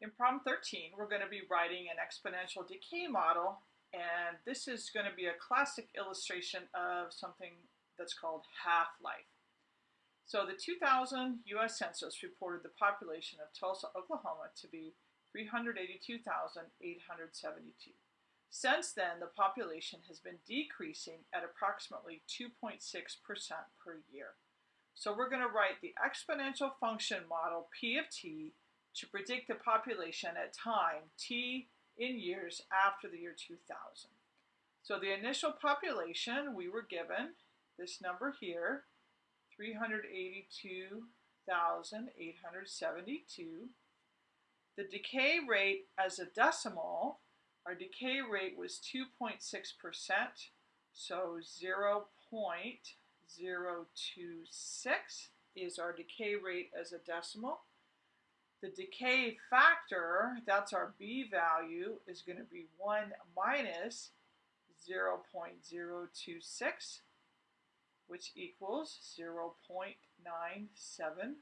In problem 13, we're going to be writing an exponential decay model, and this is going to be a classic illustration of something that's called half-life. So the 2000 U.S. Census reported the population of Tulsa, Oklahoma to be 382,872. Since then, the population has been decreasing at approximately 2.6% per year. So we're going to write the exponential function model P of t to predict the population at time t in years after the year 2000. So the initial population we were given, this number here, 382,872. The decay rate as a decimal, our decay rate was 2.6%, so 0 0.026 is our decay rate as a decimal. The decay factor, that's our B value, is going to be 1 minus 0 0.026, which equals 0 0.974.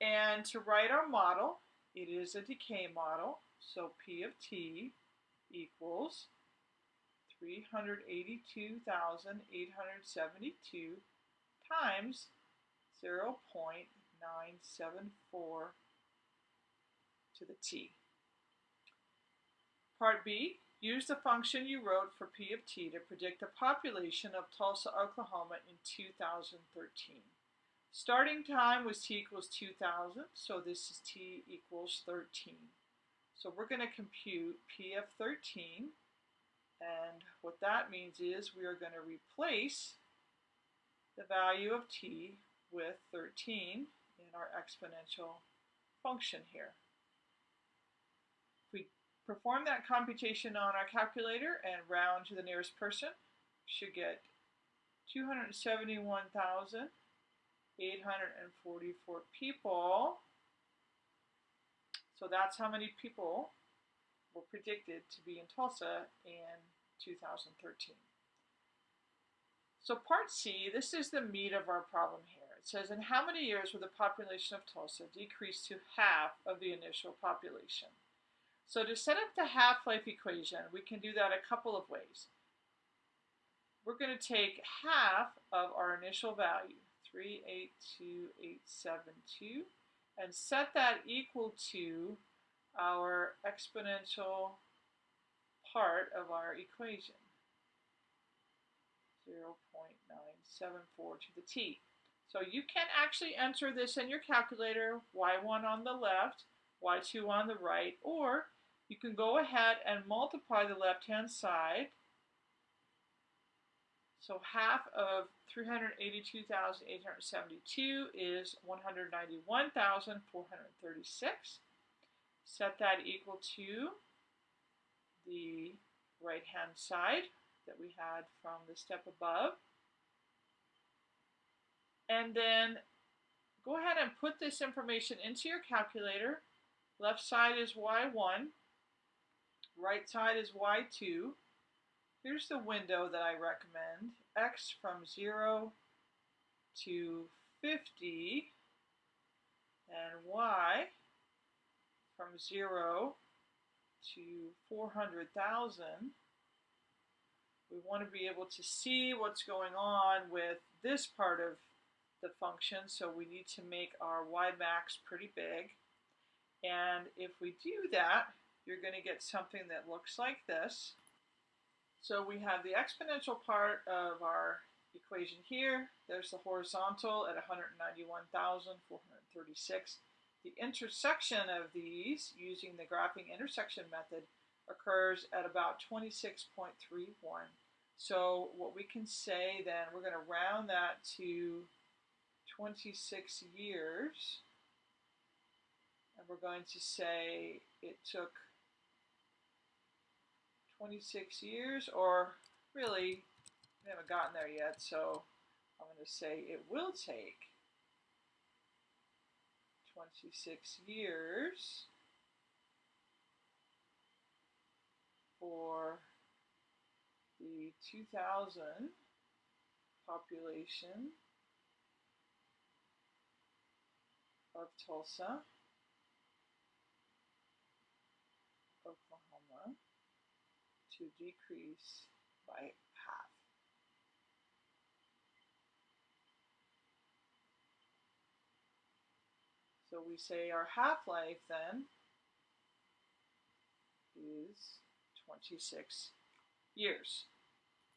And to write our model, it is a decay model, so P of t equals 382,872 times 0 0.974 to the t. Part B, use the function you wrote for P of t to predict the population of Tulsa, Oklahoma in 2013. Starting time was t equals 2000, so this is t equals 13. So we're going to compute P of 13 and what that means is we are going to replace the value of t with 13 in our exponential function here. If we perform that computation on our calculator and round to the nearest person, we should get 271,844 people. So that's how many people were predicted to be in Tulsa in 2013. So part C, this is the meat of our problem here. It says, in how many years will the population of Tulsa decrease to half of the initial population? So to set up the half-life equation, we can do that a couple of ways. We're going to take half of our initial value, 382872, and set that equal to our exponential part of our equation, 0.974 to the t. So you can actually enter this in your calculator, y1 on the left, y2 on the right, or you can go ahead and multiply the left-hand side. So half of 382,872 is 191,436. Set that equal to the right-hand side that we had from the step above. And then go ahead and put this information into your calculator. Left side is Y1, right side is Y2. Here's the window that I recommend. X from 0 to 50 and Y from 0 to 400,000, we want to be able to see what's going on with this part of the function, so we need to make our y max pretty big. And if we do that, you're going to get something that looks like this. So we have the exponential part of our equation here. There's the horizontal at 191,436. The intersection of these, using the graphing intersection method, occurs at about 26.31. So what we can say then, we're going to round that to 26 years. And we're going to say it took 26 years, or really, we haven't gotten there yet, so I'm going to say it will take 26 years for the 2000 population of Tulsa, Oklahoma, to decrease by half. So we say our half-life then is 26 years.